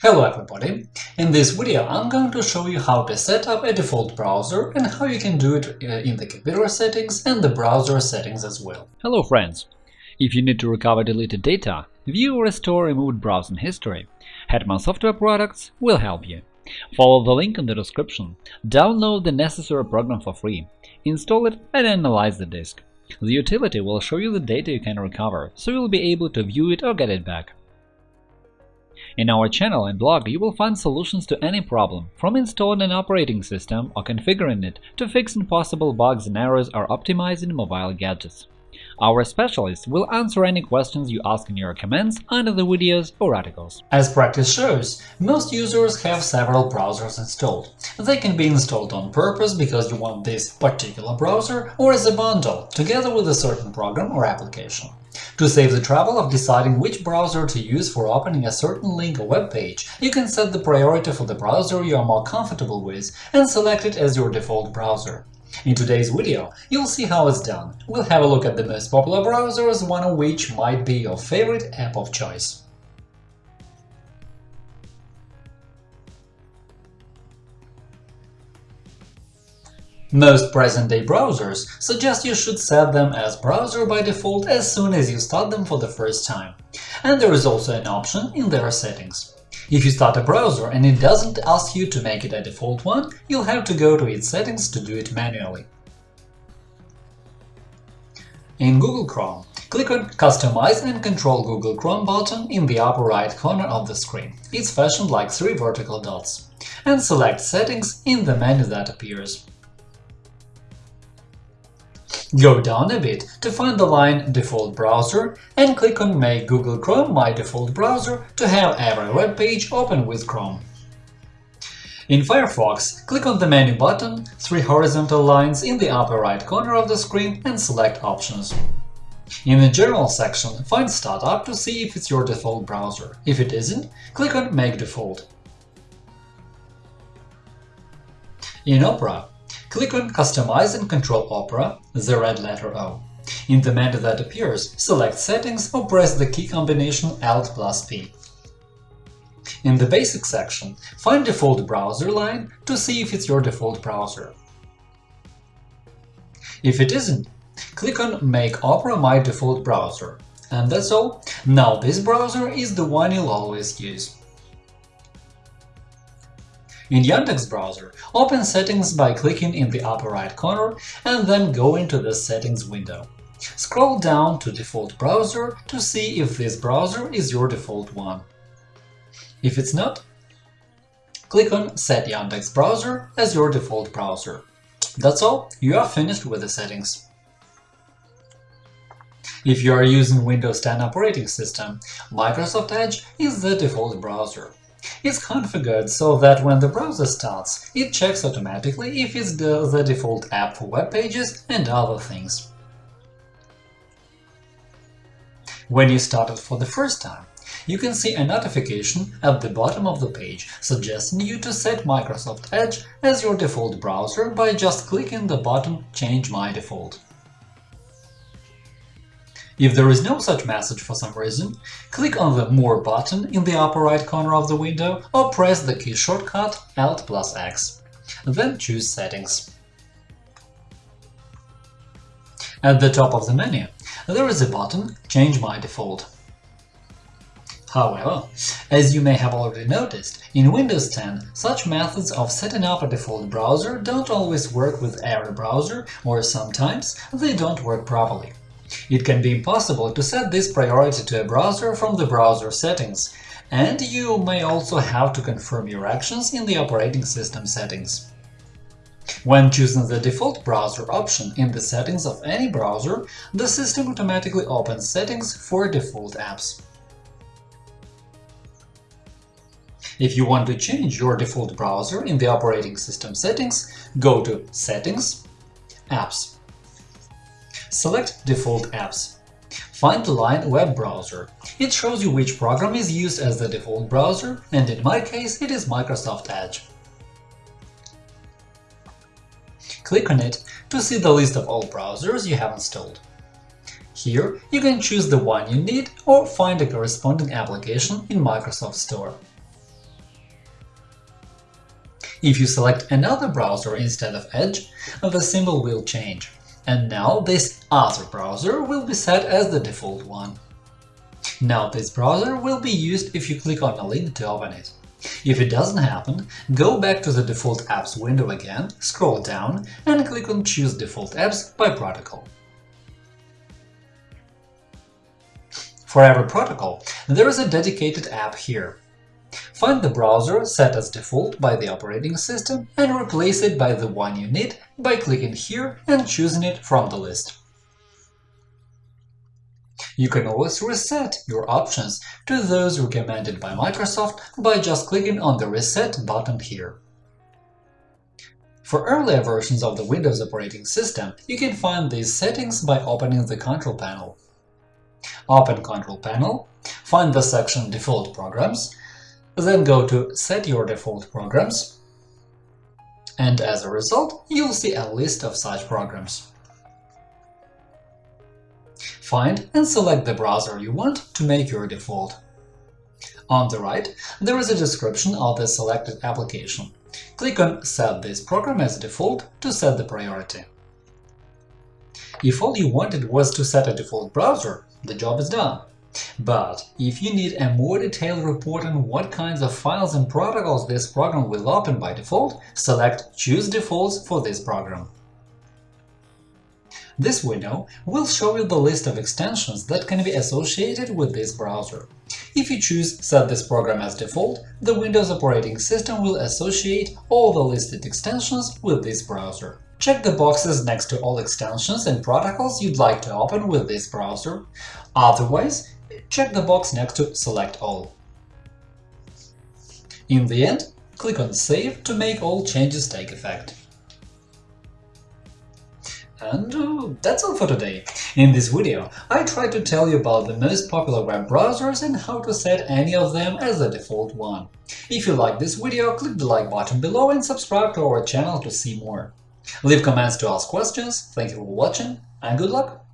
Hello everybody! In this video I'm going to show you how to set up a default browser and how you can do it uh, in the computer settings and the browser settings as well. Hello friends! If you need to recover deleted data, view or restore removed browsing history, Hetman Software Products will help you. Follow the link in the description, download the necessary program for free, install it and analyze the disk. The utility will show you the data you can recover, so you'll be able to view it or get it back. In our channel and blog you will find solutions to any problem, from installing an operating system or configuring it to fixing possible bugs and errors or optimizing mobile gadgets. Our specialists will answer any questions you ask in your comments under the videos or articles. As practice shows, most users have several browsers installed. They can be installed on purpose because you want this particular browser or as a bundle, together with a certain program or application. To save the trouble of deciding which browser to use for opening a certain link or web page, you can set the priority for the browser you are more comfortable with and select it as your default browser. In today's video, you'll see how it's done. We'll have a look at the most popular browsers, one of which might be your favorite app of choice. Most present-day browsers suggest you should set them as browser by default as soon as you start them for the first time. And there is also an option in their settings. If you start a browser and it doesn't ask you to make it a default one, you'll have to go to its settings to do it manually. In Google Chrome, click on Customize and Control Google Chrome button in the upper right corner of the screen. It's fashioned like three vertical dots. And select Settings in the menu that appears. Go down a bit to find the line Default browser and click on Make Google Chrome my default browser to have every web page open with Chrome. In Firefox, click on the Menu button, three horizontal lines in the upper right corner of the screen and select Options. In the General section, find Startup to see if it's your default browser. If it isn't, click on Make default. In Opera, Click on Customize and control Opera, the red letter O. In the menu that appears, select Settings or press the key combination Alt plus P. In the Basic section, find Default browser line to see if it's your default browser. If it isn't, click on Make Opera my default browser. And that's all. Now this browser is the one you'll always use. In Yandex browser, open Settings by clicking in the upper right corner and then go into the Settings window. Scroll down to Default browser to see if this browser is your default one. If it's not, click on Set Yandex browser as your default browser. That's all, you are finished with the settings. If you are using Windows 10 operating system, Microsoft Edge is the default browser. It's configured so that when the browser starts, it checks automatically if it's the, the default app for web pages and other things. When you start it for the first time, you can see a notification at the bottom of the page suggesting you to set Microsoft Edge as your default browser by just clicking the button Change my default. If there is no such message for some reason, click on the More button in the upper right corner of the window or press the key shortcut Alt plus X. Then choose Settings. At the top of the menu, there is a button Change my default. However, as you may have already noticed, in Windows 10 such methods of setting up a default browser don't always work with every browser, or sometimes they don't work properly. It can be impossible to set this priority to a browser from the browser settings, and you may also have to confirm your actions in the operating system settings. When choosing the default browser option in the settings of any browser, the system automatically opens settings for default apps. If you want to change your default browser in the operating system settings, go to Settings, Apps. Select Default apps. Find the line Web browser. It shows you which program is used as the default browser, and in my case it is Microsoft Edge. Click on it to see the list of all browsers you have installed. Here you can choose the one you need or find a corresponding application in Microsoft Store. If you select another browser instead of Edge, the symbol will change, and now this other browser will be set as the default one. Now this browser will be used if you click on a link to open it. If it doesn't happen, go back to the Default Apps window again, scroll down and click on Choose Default Apps by protocol. For every protocol, there is a dedicated app here. Find the browser set as default by the operating system and replace it by the one you need by clicking here and choosing it from the list. You can always reset your options to those recommended by Microsoft by just clicking on the Reset button here. For earlier versions of the Windows operating system, you can find these settings by opening the Control panel. Open Control panel, find the section Default Programs, then go to Set your default programs, and as a result, you'll see a list of such programs. Find and select the browser you want to make your default. On the right, there is a description of the selected application. Click on Set this program as default to set the priority. If all you wanted was to set a default browser, the job is done. But if you need a more detailed report on what kinds of files and protocols this program will open by default, select Choose defaults for this program. This window will show you the list of extensions that can be associated with this browser. If you choose Set this program as default, the Windows operating system will associate all the listed extensions with this browser. Check the boxes next to all extensions and protocols you'd like to open with this browser. Otherwise, check the box next to Select all. In the end, click on Save to make all changes take effect. And uh, that's all for today. In this video, I tried to tell you about the most popular web browsers and how to set any of them as the default one. If you like this video, click the like button below and subscribe to our channel to see more. Leave comments to ask questions, thank you for watching, and good luck!